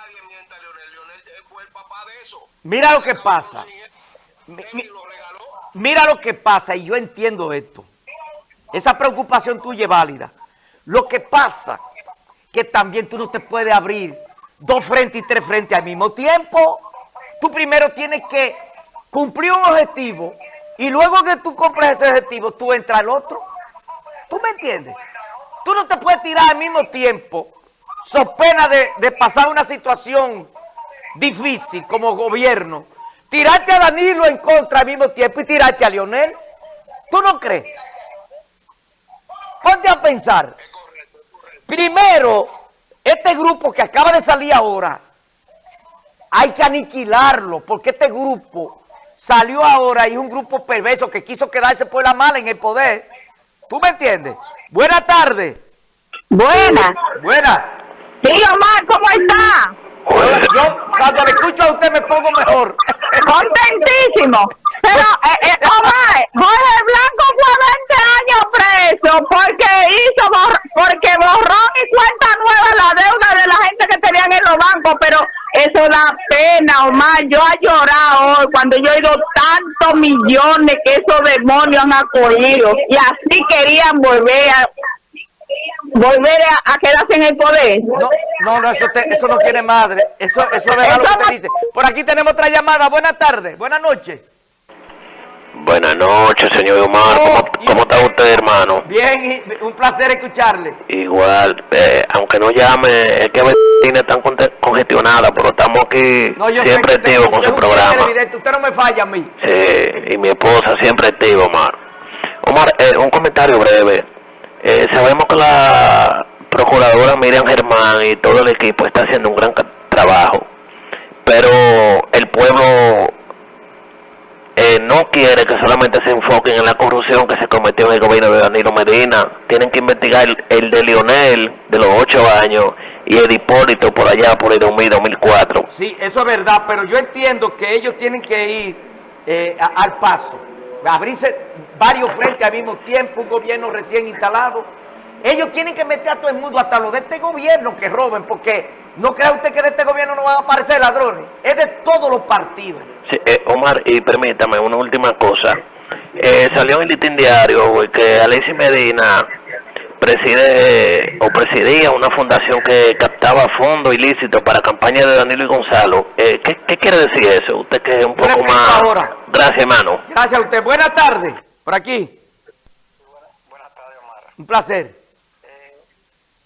nadie mienta a Leonel. Leonel fue el papá de eso. Mira lo que pasa. Mi- mi-. Mira lo que pasa y yo entiendo esto. Esa preocupación tuya es válida. Lo que pasa que también tú no te puedes abrir dos frentes y tres frentes al mismo tiempo. Tú primero tienes que cumplir un objetivo y luego que tú cumples ese objetivo, tú entras al otro. ¿Tú me entiendes? Tú no te puedes tirar al mismo tiempo, so pena de, de pasar una situación difícil como gobierno, tirarte a Danilo en contra al mismo tiempo y tirarte a Lionel. ¿Tú no crees? Ponte a pensar. Primero, este grupo que acaba de salir ahora, hay que aniquilarlo, porque este grupo salió ahora y es un grupo perverso que quiso quedarse por la mala en el poder. ¿Tú me entiendes? Buenas tardes. Buena. Buenas. Sí, Omar, ¿cómo está? Yo cuando le escucho a usted me pongo mejor. Contentísimo. Pero, eh, eh, Omar, Jorge Blanco fue 20 años preso porque hizo, bor- porque borrón y cuenta nueva la deuda de la gente que tenían en los bancos, pero eso da pena, Omar. Yo he llorado hoy cuando yo he oído tantos millones que esos demonios han acogido y así querían volver a volver a, a quedarse en el poder. No, no, no, eso, te- eso no tiene madre. Eso, eso es verdad lo que usted dice. Por aquí tenemos otra llamada. Buenas tardes. Buenas noches. Buenas noches, señor Omar. Oh, ¿Cómo, cómo está usted, hermano? Bien, un placer escucharle. Igual, eh, aunque no llame, es que a veces tiene tan conte- congestionada, pero estamos aquí No, siempre activos con su programa. Usted no me falla a mí. Sí, y mi esposa siempre activa, Omar. Omar, eh, un comentario breve. Eh, sabemos que la procuradora Miriam Germán y todo el equipo está haciendo un gran trabajo, pero el pueblo eh, no quiere que solamente se enfoquen en la corrupción que se cometió en el gobierno de Danilo Medina. Tienen que investigar el, el de Lionel, de los ocho años, y el Hipólito por allá, por el 2000, 2004. Sí, eso es verdad, pero yo entiendo que ellos tienen que ir eh, al paso. Abrirse varios frentes al mismo tiempo, un gobierno recién instalado. Ellos tienen que meter a todo el mundo, hasta los de este gobierno que roben, porque no crea usted que de este gobierno no van a aparecer ladrones. Es de todos los partidos. Sí, eh, Omar, y permítame una última cosa. Eh, salió en el diario que Alexis Medina preside o presidía una fundación que captaba fondos ilícitos para campaña de Danilo y Gonzalo. Eh, ¿qué, qué quiere decir eso? Usted que es un poco más... ahora. Gracias, hermano. Gracias a usted. Buenas tardes. Por aquí. Buenas tardes, Omar. Un placer. Eh,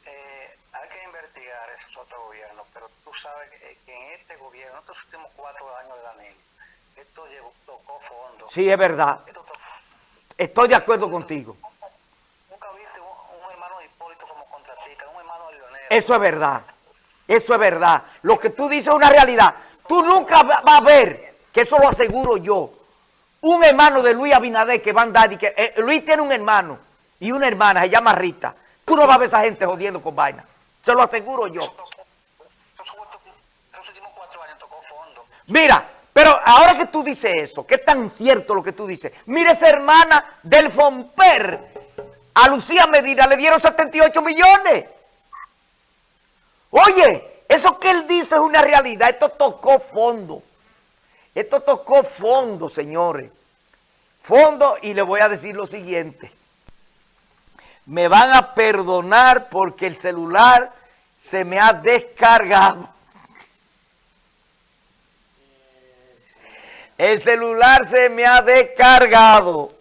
eh, hay que investigar esos otros gobiernos, pero tú sabes que, que en este gobierno, en estos últimos cuatro años de Danilo, esto llegó, tocó fondo. Sí, es verdad. Esto tocó- Estoy de acuerdo contigo. nunca viste un, un hermano de Hipólito como contratista, un hermano de Leonel. Eso es verdad. Eso es verdad. Lo que tú dices es una realidad. Tú nunca va- vas a ver, que eso lo aseguro yo, un hermano de Luis Abinader que va a andar y que eh, Luis tiene un hermano y una hermana, se llama Rita. Tú no vas a ver esa gente jodiendo con vaina. Se lo aseguro yo. Mira, pero ahora que tú dices eso, que es tan cierto lo que tú dices, mire esa hermana del Fomper, a Lucía Medina le dieron 78 millones. Oye, eso que él dice es una realidad, esto tocó fondo. Esto tocó fondo, señores. Fondo, y le voy a decir lo siguiente. Me van a perdonar porque el celular se me ha descargado. El celular se me ha descargado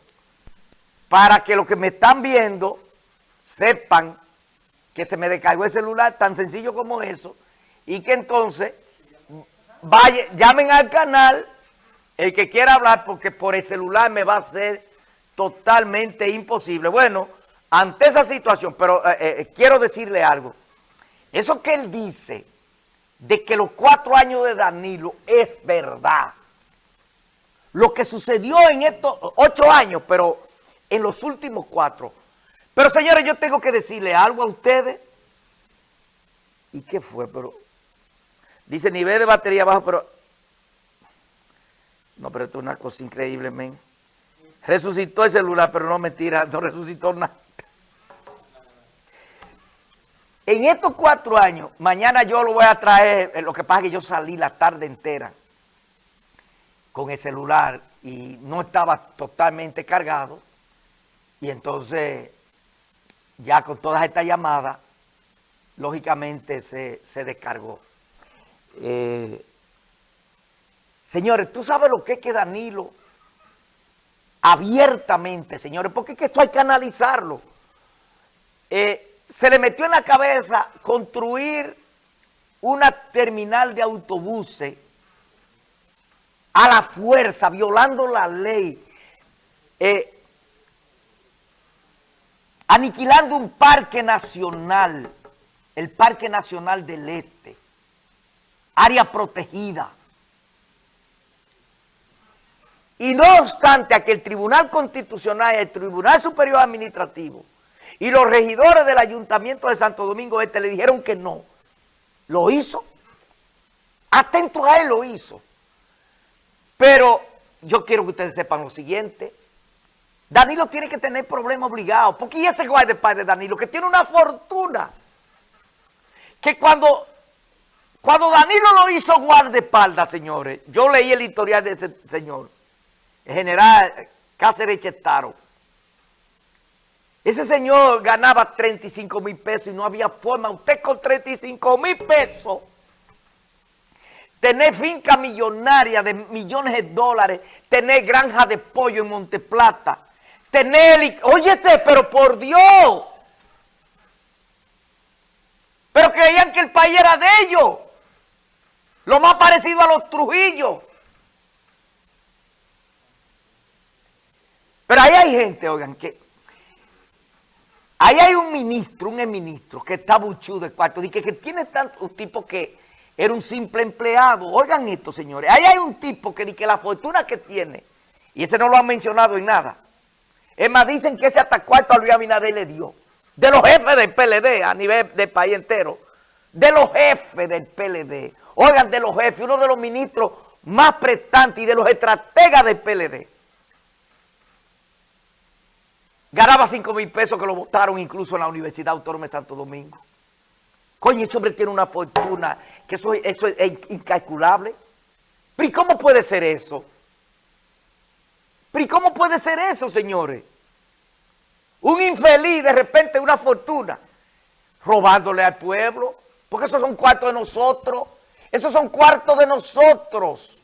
para que los que me están viendo sepan que se me descargó el celular, tan sencillo como eso, y que entonces vaya, llamen al canal el que quiera hablar, porque por el celular me va a ser totalmente imposible. Bueno, ante esa situación, pero eh, eh, quiero decirle algo. Eso que él dice de que los cuatro años de Danilo es verdad. Lo que sucedió en estos ocho años, pero en los últimos cuatro. Pero señores, yo tengo que decirle algo a ustedes. ¿Y qué fue? Pero dice nivel de batería bajo, pero... No, pero esto es una cosa increíble, men. Resucitó el celular, pero no mentira, no resucitó nada. En estos cuatro años, mañana yo lo voy a traer, eh, lo que pasa es que yo salí la tarde entera con el celular y no estaba totalmente cargado y entonces ya con todas estas llamadas, lógicamente se, se descargó. Eh, señores, ¿tú sabes lo que es que Danilo abiertamente, señores? Porque es que esto hay que analizarlo. Eh, se le metió en la cabeza construir una terminal de autobuses a la fuerza, violando la ley, eh, aniquilando un parque nacional, el Parque Nacional del Este, área protegida. Y no obstante a que el Tribunal Constitucional el Tribunal Superior Administrativo y los regidores del Ayuntamiento de Santo Domingo Este le dijeron que no. Lo hizo. Atento a él lo hizo. Pero yo quiero que ustedes sepan lo siguiente. Danilo tiene que tener problemas obligados. Porque ¿y ese guardaespaldas de Danilo? Que tiene una fortuna. Que cuando, cuando Danilo lo hizo guardaespaldas, señores, yo leí el historial de ese señor, el general Cáceres Chetaro. Ese señor ganaba 35 mil pesos y no había forma. Usted con 35 mil pesos, tener finca millonaria de millones de dólares, tener granja de pollo en Monteplata, tener... Óyete, pero por Dios. Pero creían que el país era de ellos. Lo más parecido a los Trujillos. Pero ahí hay gente, oigan, que Ahí hay un ministro, un ministro que está buchudo de cuarto, y que, que tiene tanto, un tipo que era un simple empleado. Oigan esto, señores. Ahí hay un tipo que, que la fortuna que tiene, y ese no lo han mencionado en nada. Es más, dicen que ese hasta cuarto a Luis Abinader le dio. De los jefes del PLD a nivel del país entero. De los jefes del PLD. Oigan, de los jefes, uno de los ministros más prestantes y de los estrategas del PLD. Ganaba 5 mil pesos que lo votaron incluso en la Universidad Autónoma de Santo Domingo. Coño, ese hombre tiene una fortuna, que eso, eso es incalculable. Pero ¿y cómo puede ser eso? ¿Pero cómo puede ser eso, señores? Un infeliz, de repente, una fortuna, robándole al pueblo, porque esos son cuartos de nosotros, esos son cuartos de nosotros.